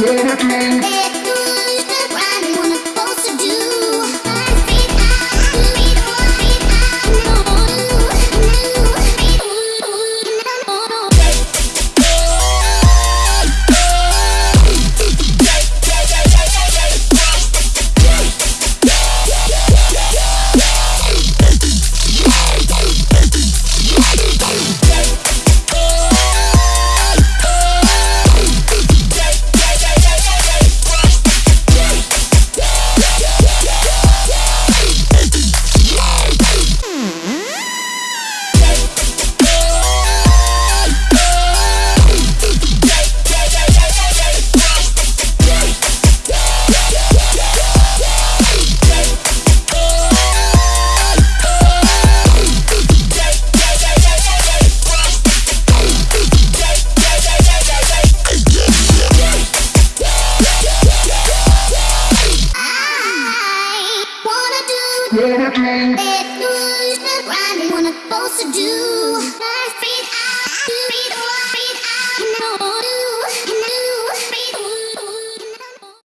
Let it be. It's no, I'm one to do.